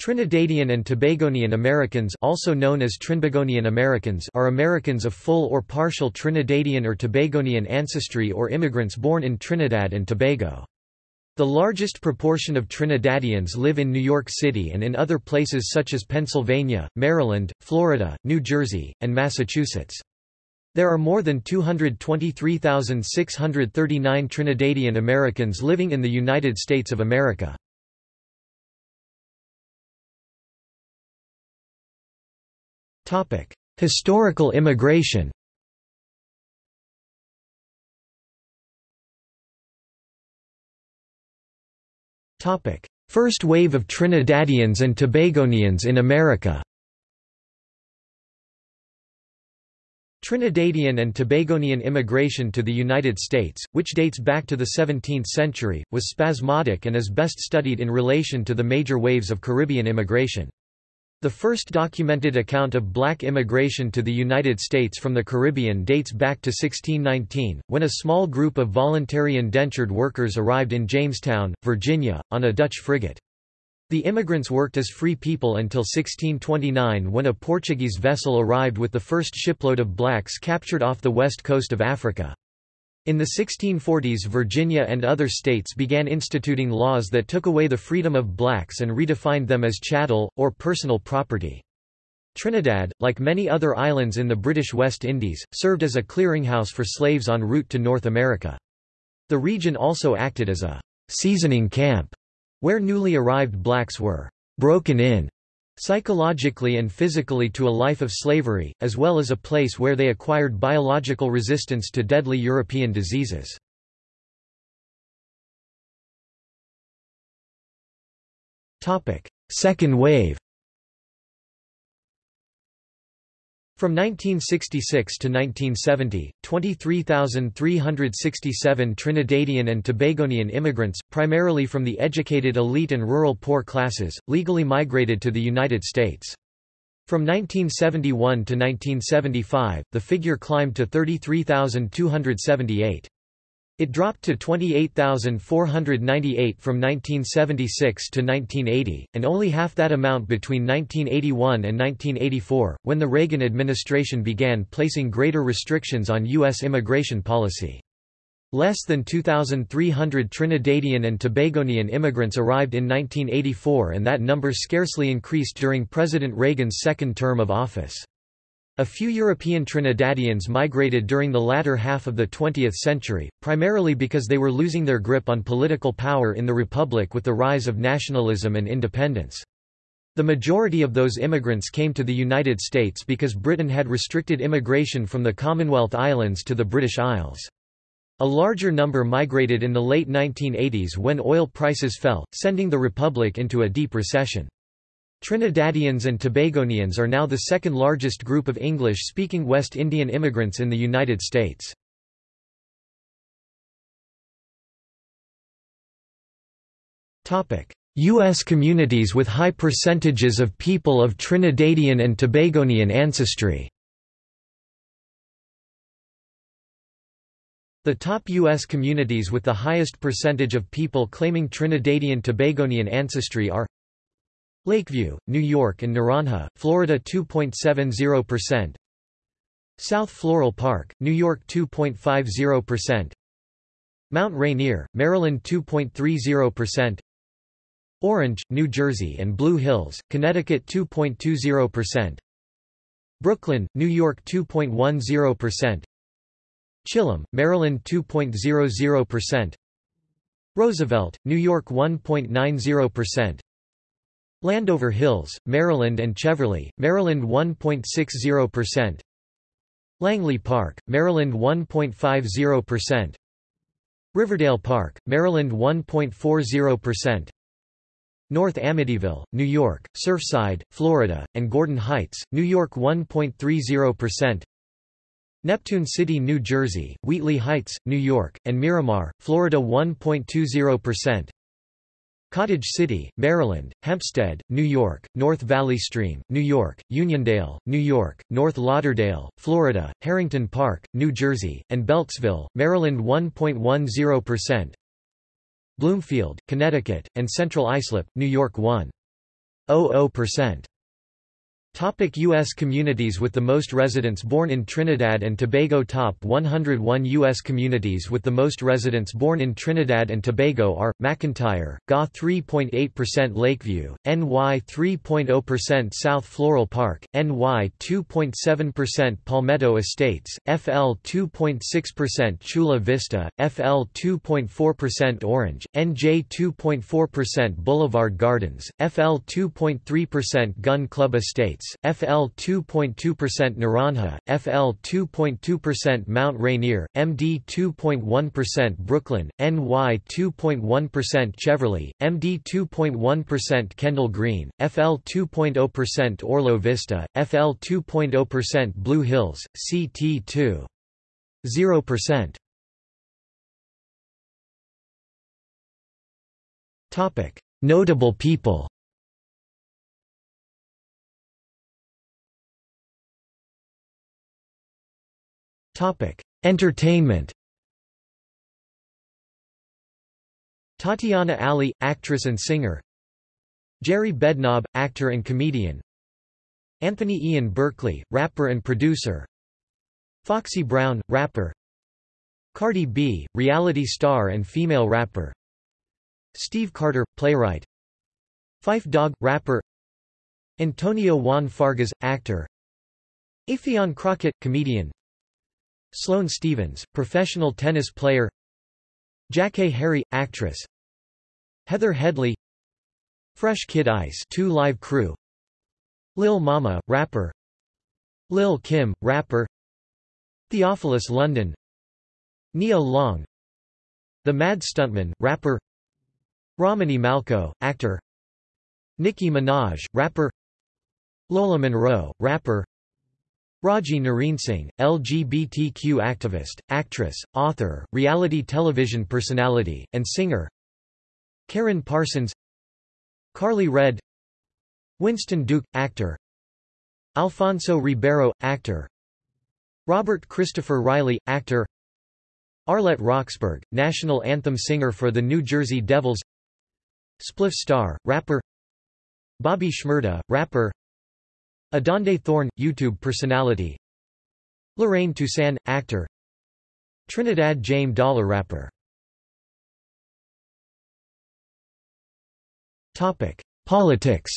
Trinidadian and Tobagonian Americans also known as Trinbagonian Americans are Americans of full or partial Trinidadian or Tobagonian ancestry or immigrants born in Trinidad and Tobago. The largest proportion of Trinidadians live in New York City and in other places such as Pennsylvania, Maryland, Florida, New Jersey, and Massachusetts. There are more than 223,639 Trinidadian Americans living in the United States of America. Historical immigration First wave of Trinidadians and Tobagonians in America Trinidadian and Tobagonian immigration to the United States, which dates back to the 17th century, was spasmodic and is best studied in relation to the major waves of Caribbean immigration. The first documented account of black immigration to the United States from the Caribbean dates back to 1619, when a small group of voluntary indentured workers arrived in Jamestown, Virginia, on a Dutch frigate. The immigrants worked as free people until 1629 when a Portuguese vessel arrived with the first shipload of blacks captured off the west coast of Africa. In the 1640s Virginia and other states began instituting laws that took away the freedom of blacks and redefined them as chattel, or personal property. Trinidad, like many other islands in the British West Indies, served as a clearinghouse for slaves en route to North America. The region also acted as a seasoning camp, where newly arrived blacks were broken in psychologically and physically to a life of slavery, as well as a place where they acquired biological resistance to deadly European diseases. Second wave From 1966 to 1970, 23,367 Trinidadian and Tobagonian immigrants, primarily from the educated elite and rural poor classes, legally migrated to the United States. From 1971 to 1975, the figure climbed to 33,278. It dropped to 28,498 from 1976 to 1980, and only half that amount between 1981 and 1984, when the Reagan administration began placing greater restrictions on U.S. immigration policy. Less than 2,300 Trinidadian and Tobagonian immigrants arrived in 1984 and that number scarcely increased during President Reagan's second term of office. A few European Trinidadians migrated during the latter half of the 20th century, primarily because they were losing their grip on political power in the Republic with the rise of nationalism and independence. The majority of those immigrants came to the United States because Britain had restricted immigration from the Commonwealth Islands to the British Isles. A larger number migrated in the late 1980s when oil prices fell, sending the Republic into a deep recession. Trinidadians and Tobagonians are now the second largest group of English-speaking West Indian immigrants in the United States. U.S. communities with high percentages of people of Trinidadian and Tobagonian ancestry The top U.S. communities with the highest percentage of people claiming Trinidadian-Tobagonian ancestry are Lakeview, New York and Naranja, Florida 2.70%. South Floral Park, New York 2.50%. Mount Rainier, Maryland 2.30%. Orange, New Jersey and Blue Hills, Connecticut 2.20%. Brooklyn, New York 2.10%. Chillum, Maryland 2.00%. Roosevelt, New York 1.90%. Landover Hills, Maryland and Cheverly, Maryland 1.60%. Langley Park, Maryland 1.50%. Riverdale Park, Maryland 1.40%. North Amityville, New York, Surfside, Florida, and Gordon Heights, New York 1.30%. Neptune City, New Jersey, Wheatley Heights, New York, and Miramar, Florida 1.20%. Cottage City, Maryland, Hempstead, New York, North Valley Stream, New York, Uniondale, New York, North Lauderdale, Florida, Harrington Park, New Jersey, and Beltsville, Maryland 1.10%. Bloomfield, Connecticut, and Central Islip, New York 1. 0.00%. Topic U.S. communities with the most residents born in Trinidad and Tobago Top 101 U.S. communities with the most residents born in Trinidad and Tobago are, McIntyre, GA 3.8% Lakeview, NY 3.0% South Floral Park, NY 2.7% Palmetto Estates, FL 2.6% Chula Vista, FL 2.4% Orange, NJ 2.4% Boulevard Gardens, FL 2.3% Gun Club Estates, FL 2.2% Naranja, FL 2.2% Mount Rainier, MD 2.1% Brooklyn, NY 2.1% Cheverly, MD 2.1% Kendall Green, FL 2.0% Orlo Vista, FL 2.0% Blue Hills, CT 2. 0%. Notable people Entertainment. Tatiana Ali, actress and singer. Jerry Bednob, actor and comedian. Anthony Ian Berkeley, rapper and producer. Foxy Brown, rapper. Cardi B, reality star and female rapper. Steve Carter, playwright. Phife Dawg, rapper. Antonio Juan Fargas, actor. Affion Crockett, comedian Sloane Stephens, professional tennis player. Jackée Harry, actress. Heather Headley Fresh Kid Ice 2 Live Crew. Lil Mama, rapper. Lil Kim, rapper. Theophilus London. Nia Long. The Mad Stuntman, rapper. Romany Malco, actor. Nicki Minaj, rapper. Lola Monroe, rapper Raji Singh, LGBTQ activist, actress, author, reality television personality, and singer. Karen Parsons. Carly Redd Winston Duke, actor. Alfonso Ribeiro, actor. Robert Christopher Riley, actor. Arlette Roxburgh, national anthem singer for the New Jersey Devils. Spliff Star, rapper. Bobby Shmurda, rapper Adonde Thorne, YouTube personality. Lorraine Toussaint, actor. Trinidad James Dollar rapper. Politics.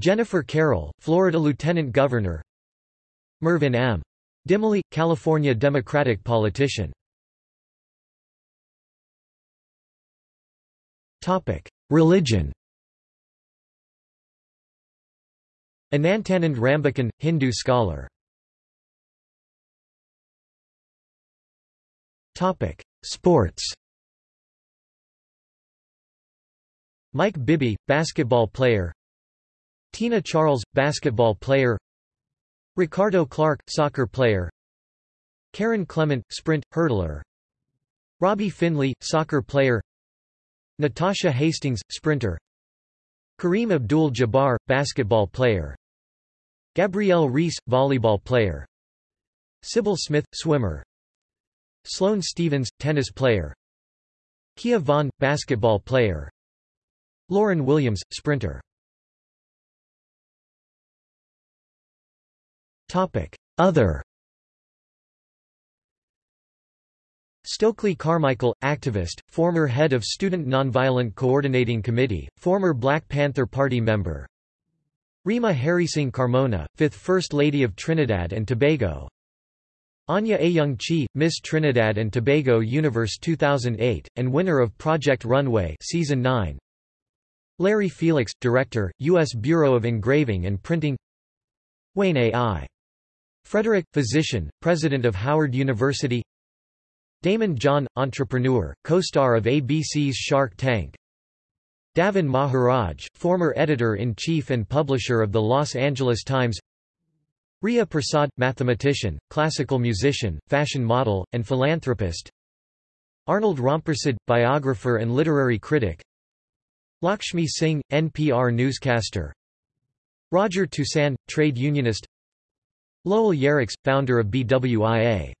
Jennifer Carroll, Florida Lieutenant Governor. Mervyn M. Dymally, California Democratic politician. Religion Anantanand Rambachan, Hindu scholar. Sports. Mike Bibby, basketball player. Tina Charles, basketball player. Ricardo Clark, soccer player. Kerron Clement, sprint, hurdler. Robbie Findley, soccer player. Natasha Hastings, sprinter. Kareem Abdul-Jabbar, basketball player Gabrielle Reece, volleyball player. Sybil Smith, swimmer. Sloane Stephens, tennis player. Kia Vaughn, basketball player. Lauryn Williams, sprinter. Other. Stokely Carmichael, activist, former head of Student Nonviolent Coordinating Committee, former Black Panther Party member Reema Harrysingh Carmona, 5th First Lady of Trinidad and Tobago Anya Ayoung Chee, Miss Trinidad and Tobago Universe 2008, and winner of Project Runway Season 9 Larry Felix, Director, U.S. Bureau of Engraving and Printing Wayne A.I. Frederick, physician, President of Howard University Daymond John, entrepreneur, co-star of ABC's Shark Tank Davan Maharaj, former editor-in-chief and publisher of the Los Angeles Times Riya Prasad, mathematician, classical musician, fashion model, and philanthropist Arnold Rampersad, biographer and literary critic Lakshmi Singh, NPR newscaster Roger Toussaint, trade unionist Lowell Yerex, founder of BWIA